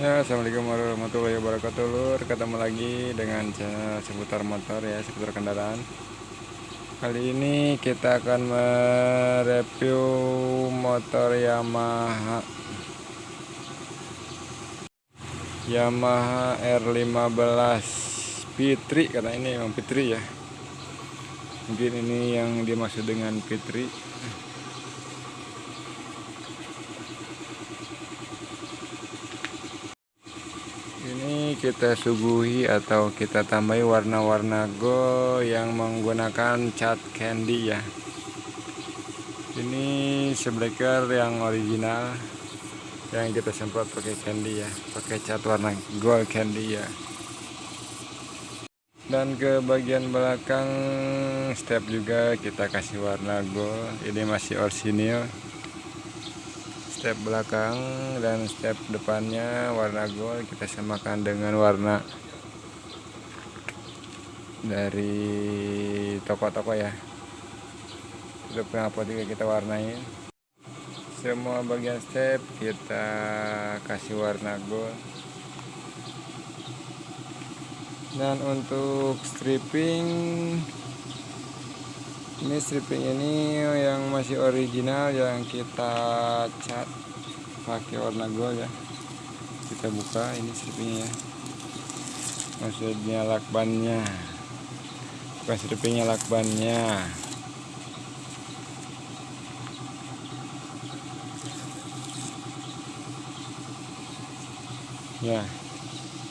Ya, Assalamualaikum warahmatullahi wabarakatuh Lur. Ketemu lagi dengan channel seputar motor ya Seputar kendaraan. Kali ini kita akan mereview motor Yamaha. Yamaha R15 Fitri Karena ini memang Fitri ya. Mungkin ini yang dimaksud dengan Fitri kita suguhi atau kita tambahi warna-warna gold yang menggunakan cat candy ya. Ini sebleker yang original yang kita semprot pakai candy ya pakai cat warna gold candy ya. Dan ke bagian belakang step juga kita kasih warna gold ini masih orisinil step belakang dan step depannya warna gold kita samakan dengan warna dari toko-toko ya. Itu kenapa juga kita warnain. Semua bagian step kita kasih warna gold. Dan untuk stripping ini stripping ini yang masih original yang kita cat pakai warna gold ya. Kita buka ini strippingnya ya. Maksudnya lakbannya. Bukan strippingnya lakbannya. Ya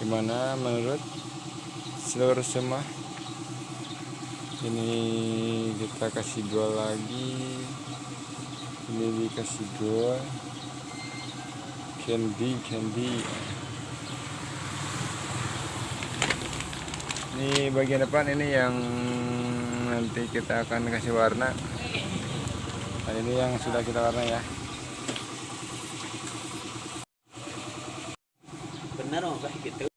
gimana menurut seluruh semua ini kita kasih gol lagi. Ini dikasih gol candy candy. Ini bagian depan ini yang nanti kita akan kasih warna. Nah ini yang sudah kita warna ya. Benar oh gitu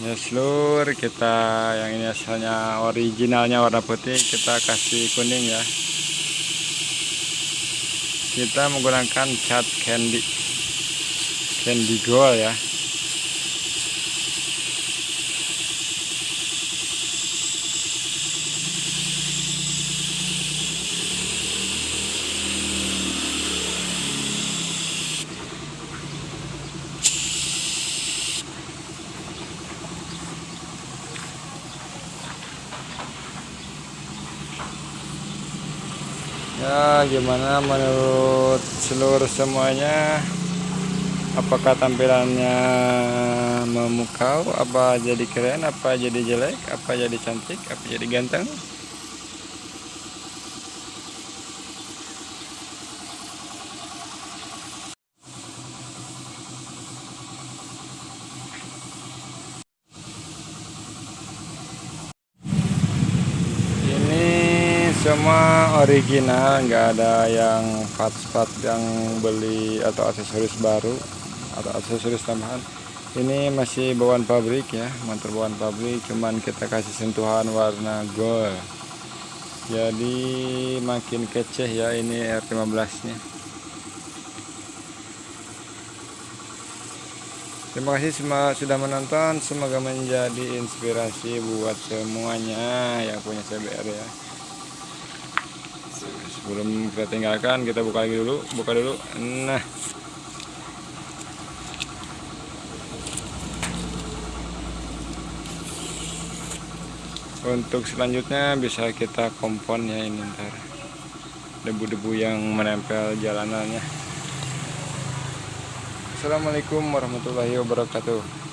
ya seluruh kita yang ini asalnya originalnya warna putih kita kasih kuning ya. Kita menggunakan cat candy. Candy gold ya ya gimana menurut seluruh semuanya? Apakah tampilannya memukau? Apa jadi keren? Apa jadi jelek? Apa jadi cantik? Apa jadi ganteng semua original nggak ada yang part-part yang beli atau aksesoris baru atau aksesoris tambahan. Ini masih bawaan pabrik ya motor bawaan pabrik. Cuman kita kasih sentuhan warna gold. Jadi makin keceh ya ini R15 nya terima kasih semua sudah menonton. Semoga menjadi inspirasi buat semuanya yang punya CBR ya sebelum kita tinggalkan kita buka lagi dulu buka dulu. Nah. Untuk selanjutnya bisa kita kompon ya ini ntar. Debu-debu yang menempel jalanannya. Assalamualaikum warahmatullahi wabarakatuh